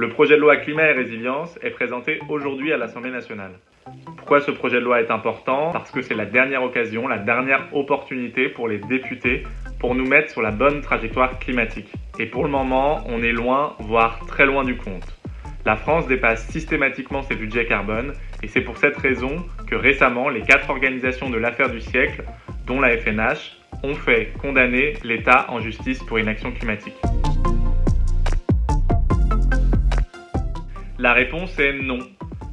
Le projet de loi climat et résilience est présenté aujourd'hui à l'Assemblée nationale. Pourquoi ce projet de loi est important? Parce que c'est la dernière occasion, la dernière opportunité pour les députés pour nous mettre sur la bonne trajectoire climatique. Et pour le moment, on est loin, voire très loin du compte. La France dépasse systématiquement ses budgets carbone et c'est pour cette raison que récemment, les quatre organisations de l'affaire du siècle, dont la FNH, ont fait condamner l'État en justice pour inaction climatique. La réponse est non.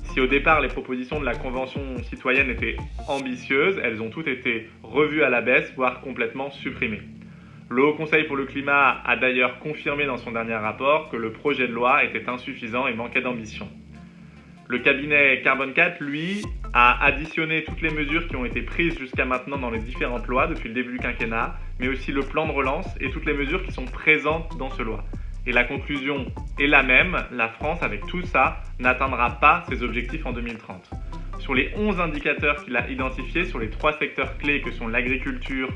Si au départ les propositions de la Convention citoyenne étaient ambitieuses, elles ont toutes été revues à la baisse, voire complètement supprimées. Le Haut Conseil pour le climat a d'ailleurs confirmé dans son dernier rapport que le projet de loi était insuffisant et manquait d'ambition. Le cabinet Carbone 4, lui, a additionné toutes les mesures qui ont été prises jusqu'à maintenant dans les différentes lois depuis le début du quinquennat, mais aussi le plan de relance et toutes les mesures qui sont présentes dans ce loi. Et la conclusion est la même, la France, avec tout ça, n'atteindra pas ses objectifs en 2030. Sur les 11 indicateurs qu'il a identifiés, sur les trois secteurs clés que sont l'agriculture,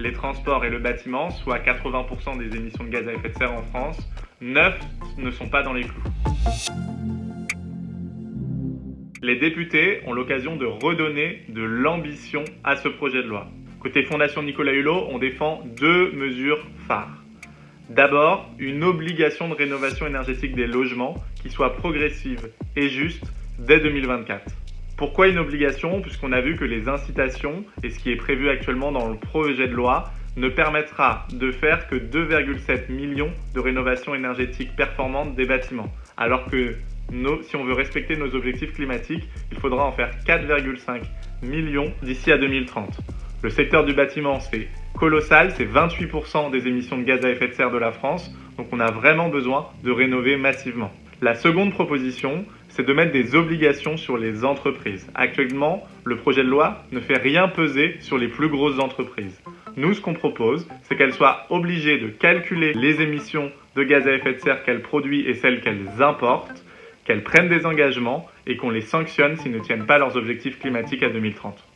les transports et le bâtiment, soit 80% des émissions de gaz à effet de serre en France, 9 ne sont pas dans les clous. Les députés ont l'occasion de redonner de l'ambition à ce projet de loi. Côté Fondation Nicolas Hulot, on défend deux mesures phares. D'abord, une obligation de rénovation énergétique des logements qui soit progressive et juste dès 2024. Pourquoi une obligation? Puisqu'on a vu que les incitations et ce qui est prévu actuellement dans le projet de loi ne permettra de faire que 2,7 millions de rénovations énergétiques performantes des bâtiments. Alors que si on veut respecter nos objectifs climatiques, il faudra en faire 4,5 millions d'ici à 2030. Le secteur du bâtiment, c'est colossal, c'est 28% des émissions de gaz à effet de serre de la France, donc on a vraiment besoin de rénover massivement. La seconde proposition, c'est de mettre des obligations sur les entreprises. Actuellement, le projet de loi ne fait rien peser sur les plus grosses entreprises. Nous, ce qu'on propose, c'est qu'elles soient obligées de calculer les émissions de gaz à effet de serre qu'elles produisent et celles qu'elles importent, qu'elles prennent des engagements et qu'on les sanctionne s'ils ne tiennent pas leurs objectifs climatiques à 2030.